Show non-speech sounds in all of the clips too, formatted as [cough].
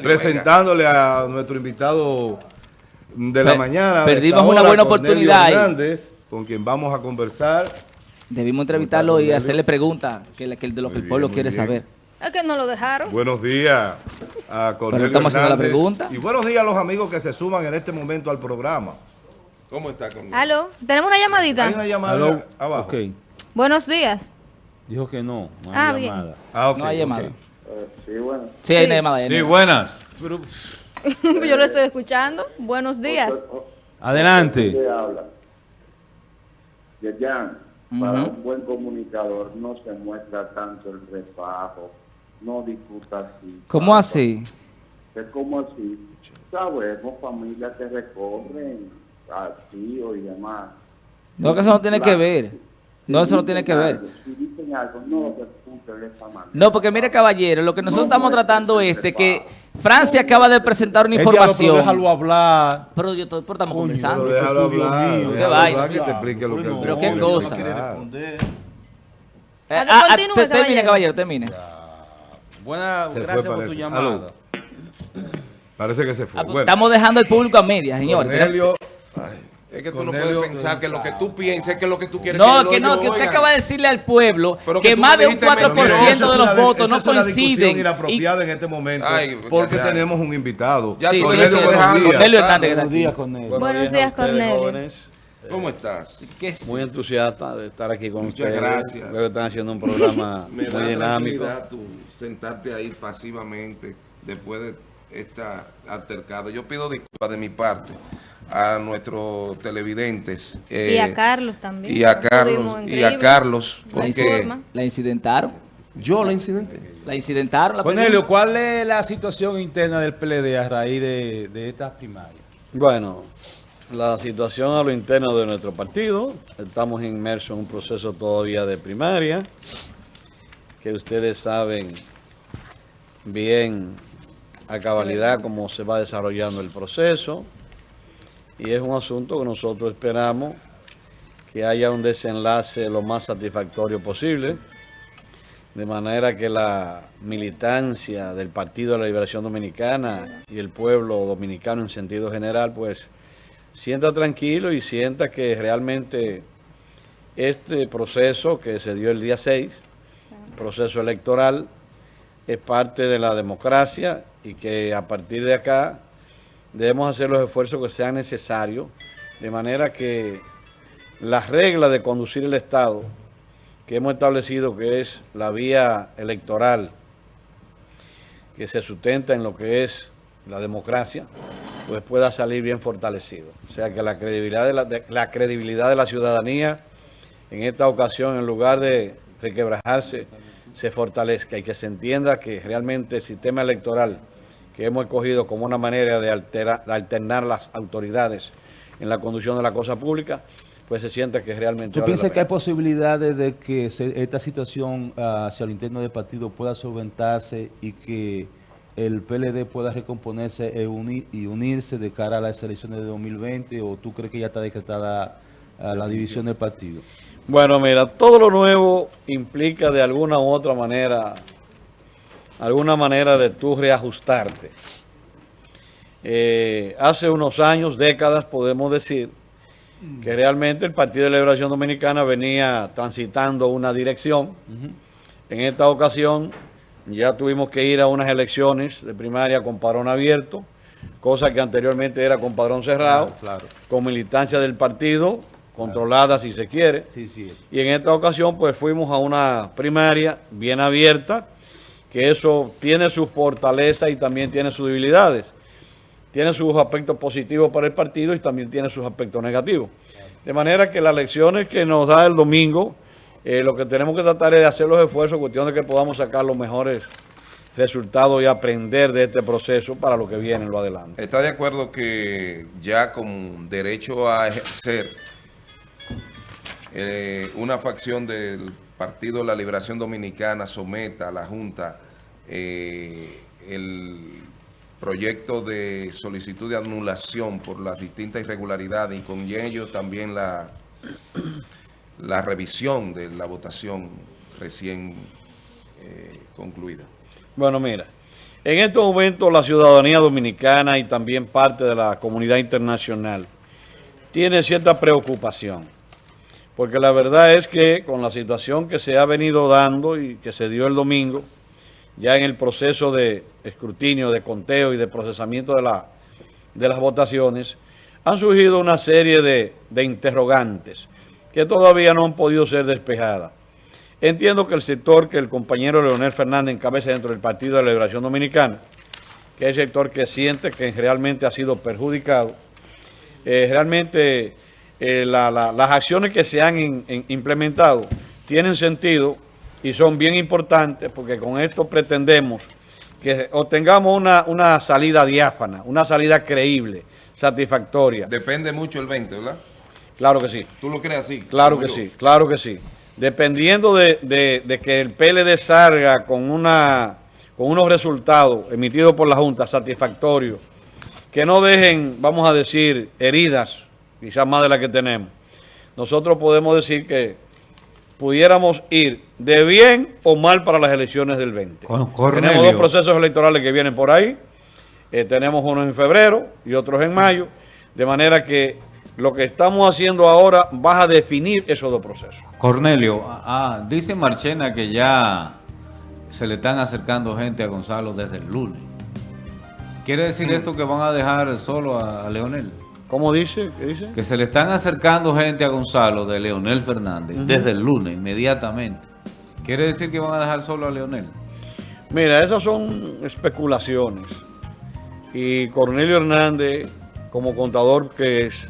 Presentándole a nuestro invitado de la mañana. perdimos una hora, buena oportunidad. Hernández, con quien vamos a conversar. Debimos entrevistarlo y hacerle preguntas que, de lo que Muy el pueblo bien, quiere bien. saber. Es que no lo dejaron. Buenos días a Cornelio estamos haciendo la pregunta. Y buenos días a los amigos que se suman en este momento al programa. ¿Cómo está Cornelio? Aló, tenemos una llamadita. Hay una llamada abajo. Buenos días. dijo que no, no hay Ah, bien. llamada. Ah, ok, no hay llamada. Sí, bueno. Sí, hay Sí. llamada. hay Sí, llamada. buenas. Pero, Yo lo estoy escuchando. Buenos días. adelante. ¿Qué habla? Yayan, para Ujú. un buen comunicador no se muestra tanto el refajo, no discuta así. ¿Cómo así? Es como así. Sabemos familias que recorren al tío y demás. No, que eso no tiene que ver. No, eso no tiene que ver. Si dicen algo, no No, porque mire, caballero, lo que nosotros estamos tratando es de que Francia acaba de presentar una El diablo, pero información. déjalo hablar. Pero yo pero estamos Coño, conversando. Pero déjalo hablar, mío, déjalo qué hablar, vaina. que te explique lo que él Pero qué quiere cosa. Eh, Ah, ah, continúe, te- termine, caballero. caballero, termine. Buena, Se fue, gracias por tu llamada. Aló. Parece que se fue. Ah, pues, Bueno, Estamos dejando el público a medias, señores. Cornelio, Es que tú no Cornelio, puedes pensar que lo que tú pienses, que lo que tú quieres No, que no, que usted acaba de decirle al pueblo Pero que más de un dijiste 4% mentira. esa de es los votos no es coinciden. Y- inapropiada en este momento Ay, porque ya, ya. tenemos un invitado. Ya Sí, tú sí, sí. Cornelio que está Buenos días, con él. Buenos días, Cornelio. ¿Cómo estás? ¿Qué es? Muy entusiasta de estar aquí con Muchas ustedes. gracias. Veo que están haciendo un programa [laughs] Me muy da dinámico. tranquilidad tú sentarte ahí pasivamente después de esta altercado. Yo pido disculpas de mi parte a nuestros televidentes. eh, y a Carlos también. y a Lo Carlos, y a Carlos, La porque. La incidentaron. yo la incidente. La incidentaron. La Cornelio, ¿cuál es la situación interna del PLD a raíz de, de estas primarias? Bueno, la situación a lo interno de nuestro partido. Estamos inmersos en un proceso todavía de primaria, que ustedes saben bien a cabalidad cómo se va desarrollando el proceso. Y es un asunto que nosotros esperamos que haya un desenlace lo más satisfactorio posible, de manera que la militancia del Partido de la Liberación Dominicana y el pueblo dominicano en sentido general, pues sienta tranquilo y sienta que realmente este proceso que se dio el día 6, proceso electoral, es parte de la democracia y que a partir de acá debemos hacer los esfuerzos que sean necesarios, de manera que las reglas de conducir el Estado que hemos establecido que es la vía electoral que se sustenta en lo que es la democracia, pues pueda salir bien fortalecido. O sea que la credibilidad de la, la credibilidad de la ciudadanía en esta ocasión, en lugar de requebrajarse, se fortalezca y que se entienda que realmente el sistema electoral que hemos escogido como una manera de, altera- de alternar las autoridades en la conducción de la cosa pública, pues se sienta que realmente... ¿Tú vale piensas que hay posibilidades de que se- esta situación ah, hacia el interno del partido pueda solventarse y que el PLD pueda recomponerse e y unirse de cara a las elecciones de 2020 o tú crees que ya está decretada ah, la división del partido? Bueno, mira, todo lo nuevo implica de alguna u otra manera, alguna manera de tú reajustarte. Eh, hace unos años, décadas, podemos decir que realmente el Partido de Liberación Dominicana venía transitando una dirección. En esta ocasión ya tuvimos que ir a unas elecciones de primaria con padrón abierto, cosa que anteriormente era con padrón cerrado, Claro. con militancia del partido, controlada si se quiere. Sí, sí. Y en esta ocasión pues fuimos a una primaria bien abierta, que eso tiene sus fortalezas y también tiene sus debilidades. Tiene sus aspectos positivos para el partido y también tiene sus aspectos negativos. De manera que las lecciones que nos da el domingo, eh, lo que tenemos que tratar es de hacer los esfuerzos, cuestión de que podamos sacar los mejores resultados y aprender de este proceso para lo que viene en lo adelante. ¿Está de acuerdo que ya con derecho a ejercer eh, una facción del Partido la Liberación Dominicana someta a la Junta eh, el proyecto de solicitud de anulación por las distintas irregularidades y con ello también la, la revisión de la votación recién eh, concluida? Bueno, mira, En estos momentos la ciudadanía dominicana y también parte de la comunidad internacional tiene cierta preocupación, porque la verdad es que con la situación que se ha venido dando y que se dio el domingo, ya en el proceso de escrutinio, de conteo y de procesamiento de, la, de las votaciones, han surgido una serie de, de interrogantes que todavía no han podido ser despejadas. Entiendo que el sector que el compañero Leonel Fernández encabeza dentro del Partido de la Liberación Dominicana, que es el sector que siente que realmente ha sido perjudicado, eh, realmente eh, la- la- las acciones que se han in- in- implementado tienen sentido y son bien importantes porque con esto pretendemos que obtengamos una, una salida diáfana, una salida creíble, satisfactoria. Depende mucho el 20, ¿verdad? Claro que sí. ¿Tú lo crees así? Claro que yo? sí, claro que sí. Dependiendo de, de- de que el PLD salga con, una, con unos resultados emitidos por la Junta satisfactorios, que no dejen, vamos a decir, heridas, quizás más de las que tenemos, nosotros podemos decir que pudiéramos ir de bien o mal para las elecciones del 20. Con- Cornelio. Tenemos dos procesos electorales que vienen por ahí, eh, tenemos uno en febrero y otros en mayo, de manera que lo que estamos haciendo ahora va a definir esos dos procesos. Cornelio, ah, dice Marchena que ya se le están acercando gente a Gonzalo desde el lunes. ¿Quiere decir esto que van a dejar solo a Leonel? ¿Cómo dice? ¿Qué dice? Que se le están acercando gente a Gonzalo de Leonel Fernández desde el lunes, inmediatamente. ¿Quiere decir que van a dejar solo a Leonel? Mira, esas son especulaciones. Y Cornelio Hernández, como contador que es,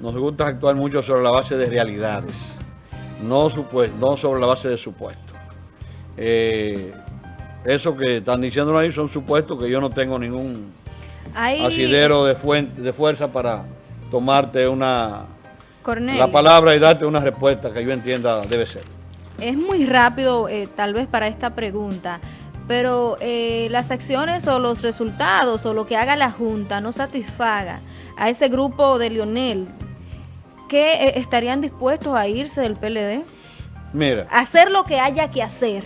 nos gusta actuar mucho sobre la base de realidades, no, supues- no sobre la base de supuestos. Eh, eso que están diciendo ahí son supuestos que yo no tengo ningún Ahí, asidero de, fuente, de fuerza para tomarte una la palabra y darte una respuesta que yo entienda debe ser. es muy rápido eh, tal vez para esta pregunta, pero eh, las acciones o los resultados o lo que haga la Junta no satisfaga a ese grupo de Lionel, que eh, estarían dispuestos a irse del PLD? Mira, Hacer lo que haya que hacer.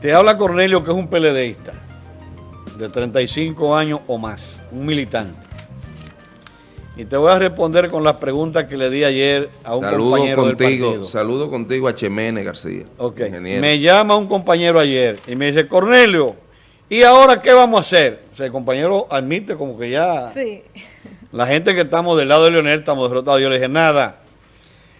Te habla Cornelio, que es un peledeísta de 35 años o más, un militante. Y te voy a responder con las preguntas que le di ayer a un Saludo compañero del partido. saludo contigo a Chemene García. Ok. ingeniero. Me llama un compañero ayer y me dice, Cornelio, ¿y ahora qué vamos a hacer? O sea, el compañero admite como que ya Sí. la gente que estamos del lado de Leonel estamos derrotados. Yo le dije, nada,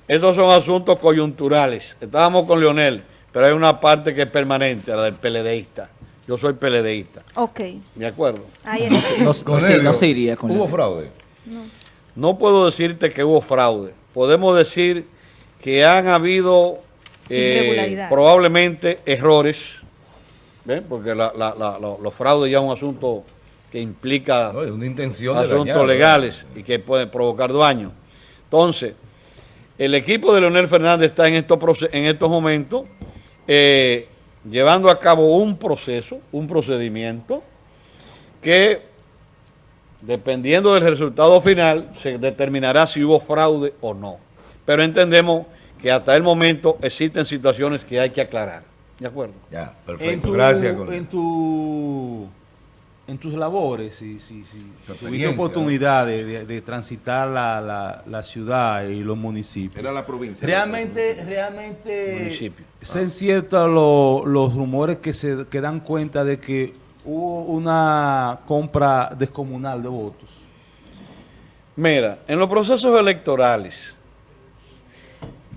esos son asuntos coyunturales. Estábamos con Leonel, pero hay una parte que es permanente, la del peledeísta. Yo soy peledeísta, Ok. ¿de acuerdo? Ahí. No, no se, no se iría con ¿Hubo fraude? No puedo decirte que hubo fraude. Podemos decir que han habido eh, probablemente errores, ¿ven? porque la- la- la- lo- los fraudes ya es un asunto que implica No, es una intención de asuntos dañar, legales y que pueden provocar daño. Entonces, el equipo de Leonel Fernández está en estos, en estos momentos eh, llevando a cabo un proceso, un procedimiento que dependiendo del resultado final se determinará si hubo fraude o no. Pero entendemos que hasta el momento existen situaciones que hay que aclarar. ¿De acuerdo? Ya, En, perfecto. tu- Gracias. Cornelio. en, tu, en tus labores, si, si, si Tu tuviste oportunidad de, de- de transitar la, la- la ciudad y los municipios, Era la provincia. realmente, realmente Municipio. son ciertos lo- los rumores que se que dan cuenta de que hubo una compra descomunal de votos. Mira, en los procesos electorales,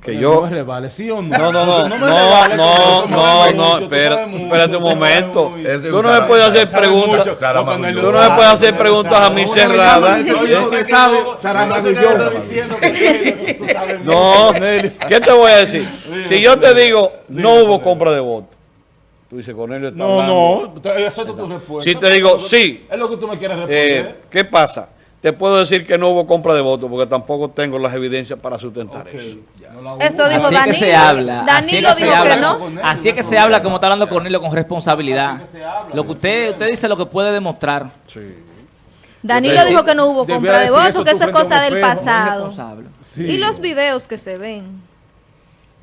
que yo... No me revale, ¿sí o no? No, no, no, me no, revale, no, no, no, sabes mucho, espérate un momento. Tú no me puedes hacer preguntas. No, Tú no me puedes hacer preguntas a mí cerradas. No no. No, [laughs] ¿qué te voy a decir? Si yo te digo, no hubo compra de votos. Tú dices, Cornelio está No, no, eso es tu respuesta. Si te digo, sí. Es lo que tú me quieres Eh, responder. ¿Qué pasa? Te puedo decir que no hubo compra de votos porque tampoco tengo las evidencias para sustentar eso. Eso dijo Así es que se Danilo. habla. así es Danilo que se dijo que habla, no. Así es que se habla como está hablando Cornelio con responsabilidad. Lo que usted, usted dice lo que puede demostrar. Danilo dijo que no hubo compra de votos, que eso es cosa del pasado. Y los videos que se ven.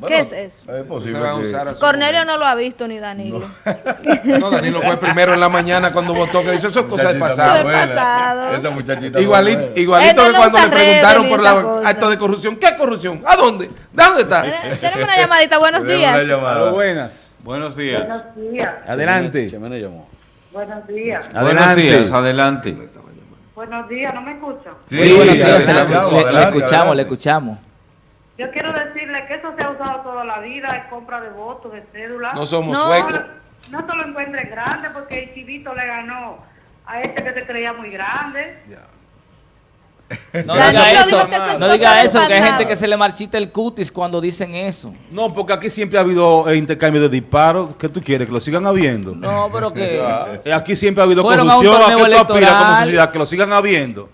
¿Qué es eso? Es posible a que- Cornelio no lo ha visto ni Danilo. momento. [laughs] No, Danilo fue primero en la mañana cuando votó, que dice, eso es cosa del pasado. Eso buena. es pasado. Esa muchachita Igualito, buena. igualito que no cuando le preguntaron por la acto de corrupción. ¿Qué corrupción? ¿A dónde? ¿De dónde está? Tenemos una llamadita, buenos una días. llamada. buenas. Buenos días. Buenos días, Adelante. Chemene llamó. buenos días, Buenos Adelante. días, adelante. buenos días, ¿no me escuchan? Sí, Sí, buenos días, adelante, le- le, adelante, le adelante. escuchamos, le escuchamos. Yo quiero decirle que eso se ha usado toda la vida, es compra de votos, de cédula. No somos No. suecos. No se lo encuentren grande porque el chivito le ganó a este que se creía muy grande. No Danilo diga eso, que no diga eso, que hay gente que se le marchita el cutis cuando dicen eso. No, porque aquí siempre ha habido eh, intercambio de disparos. ¿Qué tú quieres? ¿Que lo sigan habiendo? No, pero que... [laughs] Aquí siempre ha habido corrupción. ¿A qué tú aspiras como sociedad? Que lo sigan habiendo.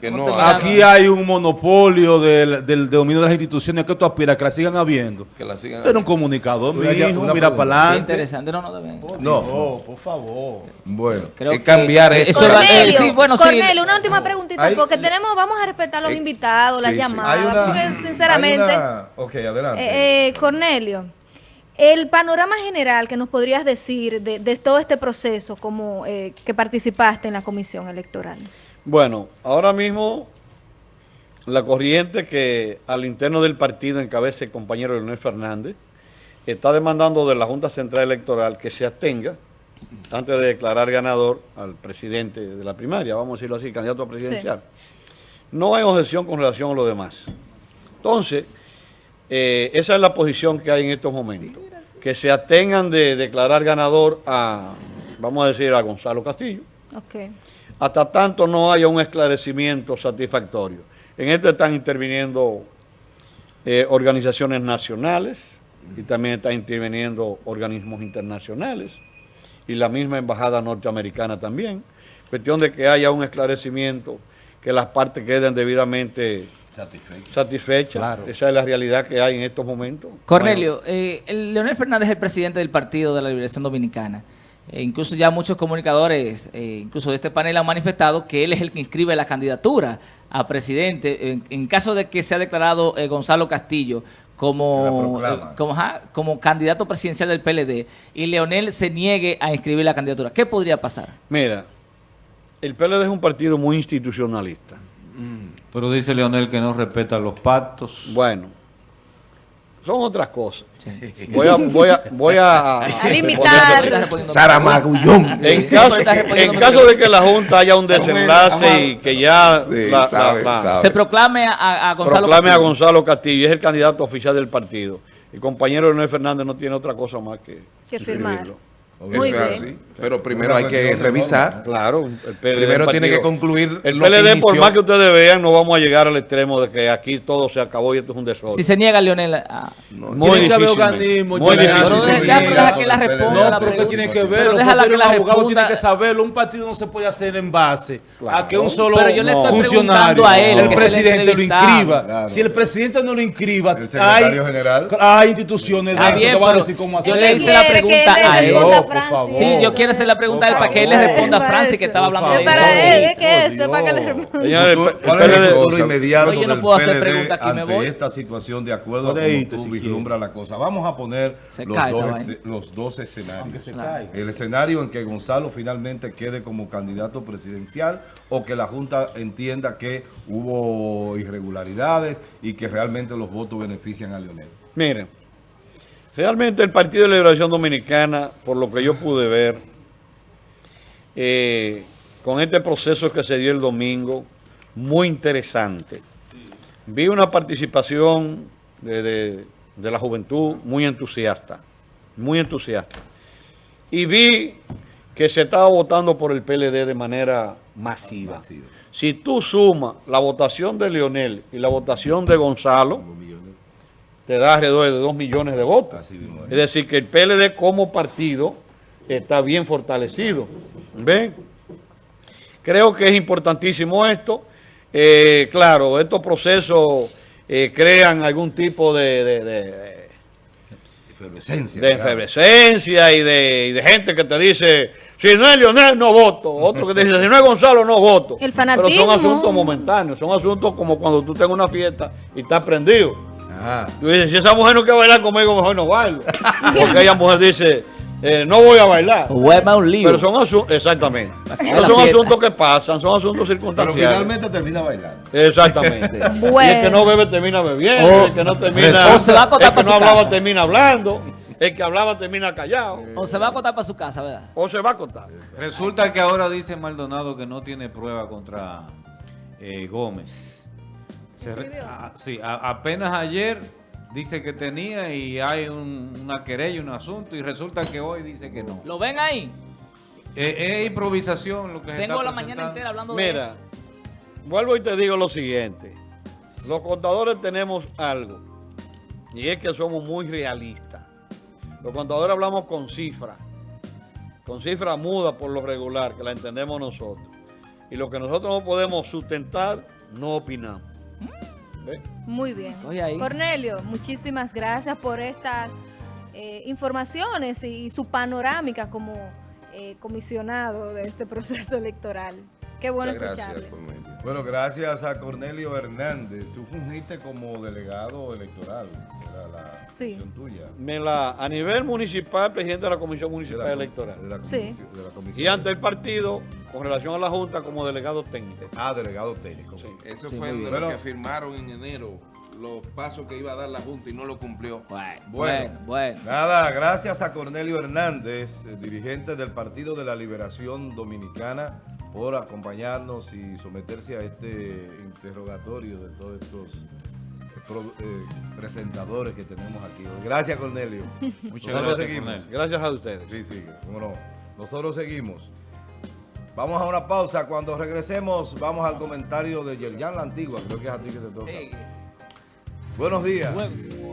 Que No no hay. Aquí hay un monopolio del, del dominio de las instituciones. ¿A qué tú aspiras? Que la sigan habiendo. que la sigan. Tú eres un comunicador, mi Una- hijo. Mira para adelante. interesante, no, no deben. No, por favor. bueno. Creo Es cambiar esto. Eso va- eh, Cornelio, sí, bueno, sí. Cornelio, una última preguntita, Hay- porque tenemos, vamos a respetar a los Eh, invitados, las sí, llamadas, Hay una, porque sinceramente, una- ok, adelante. eh, eh, Cornelio, el panorama general que nos podrías decir de, de todo este proceso como eh, que participaste en la comisión electoral. Bueno, ahora mismo la corriente que al interno del partido encabeza el compañero Leonel Fernández está demandando de la Junta Central Electoral que se abstenga antes de declarar ganador al presidente de la primaria, vamos a decirlo así, candidato a presidencial. No hay objeción con relación a lo demás. Entonces, eh, esa es la posición que hay en estos momentos. Que se abstengan de declarar ganador a, vamos a decir, a Gonzalo Castillo. Hasta tanto no haya un esclarecimiento satisfactorio. En esto están interviniendo eh, organizaciones nacionales y también están interviniendo organismos internacionales y la misma embajada norteamericana también. Cuestión de que haya un esclarecimiento, que las partes queden debidamente satisfechas. Esa es la realidad que hay en estos momentos. Cornelio, eh, el Leonel Fernández es el presidente del Partido de la Liberación Dominicana. Eh, incluso ya muchos comunicadores, eh, incluso de este panel, han manifestado que él es el que inscribe la candidatura a presidente en, en caso de que sea declarado eh, Gonzalo Castillo como, eh, como, ajá, como candidato presidencial del PLD y Leonel se niegue a inscribir la candidatura. ¿Qué podría pasar? Mira, el PLD es un partido muy institucionalista. Pero dice Leonel que no respeta los pactos. Bueno, son otras cosas. [laughs] Voy a, voy a, voy a, A limitar. Sara Magullón. [laughs] En caso, en caso de que la Junta haya un desenlace y que ya Sí, la- la- sabe, la- sabe. Se proclame a, a Gonzalo proclame a Castillo. Gonzalo Castillo, es el candidato oficial del partido. El compañero Leonel Fernández no tiene otra cosa más que, Que firmar. Eso Muy es así. Pero primero hay que revisar. Claro, el PLD Primero tiene que concluir El lo que por más que ustedes vean, no vamos a llegar al extremo de que aquí todo se acabó y esto es un desorden. Si se niega Leonel a... Muy Tiene que haber difícilmente. organismos, Muy ya- difícil. Pero deja- que la responda No, pero pregunta. tiene que Pero verlo. déjala porque que un la abogado responda. tiene que saberlo. Un partido no se puede hacer en base a que un solo Pero yo le estoy funcionario, preguntando a él, el presidente lo inscriba. Claro. Si el presidente no lo inscriba, El secretario hay, general. hay instituciones que van a pero decir cómo yo hacer. le hice la pregunta a le él. Francis. favor. Sí, yo quiero hacer la pregunta él para que él le responda a Francis, que estaba hablando de Es eso. para él, es que Por esto es para que le responda. Señores, ¿Cuál es el futuro inmediato Oye, yo no del PLD ante esta situación de acuerdo a cómo tú vislumbras la cosa? Vamos a poner los, dos, escenarios. El escenario en que Gonzalo finalmente quede como candidato presidencial o que la Junta entienda que hubo irregularidades y que realmente los votos benefician a Leonel. Miren, realmente el Partido de Liberación Dominicana, por lo que yo pude ver, eh, con este proceso que se dio el domingo, muy interesante. Vi una participación de, de- de la juventud muy entusiasta, muy entusiasta. Y vi que se estaba votando por el PLD de manera masiva. Si tú sumas la votación de Leonel y la votación de Gonzalo, te da alrededor de 2 millones de votos. Así mismo es. Es decir, que el PLD como partido está bien fortalecido. ¿Ven? Creo que es importantísimo esto. Eh, claro, estos procesos eh, crean algún tipo de, de- de- Efervescencia. de efervescencia y de, y de gente que te dice, si no es Leonel, no voto. Otro que te dice, si no es Gonzalo, no voto. El Pero son asuntos momentáneos, son asuntos como cuando tú tengas una fiesta y estás prendido. Ajá. Tú dices, si esa mujer no quiere bailar conmigo, mejor no bailo. [laughs] Porque ella mujer dice, eh, no voy a bailar. Huema un lío. Pero son asuntos, exactamente. En [laughs] No son asuntos que pasan, son asuntos Pero circunstanciales. finalmente termina bailando. Exactamente. [laughs] Y el que no bebe termina bebiendo, O- el que no termina, o se va a el que para no su hablaba casa. termina hablando, el que hablaba termina callado, O se va a acostar para su casa, ¿verdad? o se va a contar. Resulta que ahora dice Maldonado que no tiene prueba contra eh, Gómez. Se re- a- sí, a- apenas ayer dice que tenía y hay un- una querella, un asunto, y resulta que hoy dice que no. ¿Lo ven ahí? Eh, es improvisación lo que se Tengo está la mañana entera hablando de Mira, eso. vuelvo y te digo lo siguiente. Los contadores tenemos algo, y es que somos muy realistas. Los contadores hablamos con cifras, con cifras mudas por lo regular, que la entendemos nosotros. Y lo que nosotros no podemos sustentar, no opinamos. Muy bien. Ahí. Cornelio, muchísimas gracias por estas eh, informaciones y, y su panorámica como eh, comisionado de este [laughs] proceso electoral. Qué bueno Muchas gracias. Cornelio. Bueno, gracias a Cornelio Hernández. Tú fungiste como delegado electoral. Era la Sí. función tuya. Me la, a nivel municipal, presidente de la Comisión De Municipal la- Electoral. de la Sí. comisión- de la comisión. Y ante el partido, con relación a la Junta, como delegado técnico. Ah, delegado técnico. Eso Sí, fue de bien. lo que Bueno. firmaron en enero, los pasos que iba a dar la Junta y no lo cumplió. Bueno, Bueno. bueno, bueno. Nada, gracias a Cornelio Hernández, eh, dirigente del Partido de la Liberación Dominicana, por acompañarnos y someterse a este interrogatorio de todos estos eh, eh, presentadores que tenemos aquí. hoy. Gracias, Cornelio. [laughs] Muchas Nosotros gracias, seguimos. Cornelio. Gracias a ustedes. Sí, sí, cómo no. Nosotros seguimos. Vamos a una pausa. Cuando regresemos, vamos al comentario de Yerjan la Antigua. Creo que es a ti que te toca. Sí. Buenos días. Bueno.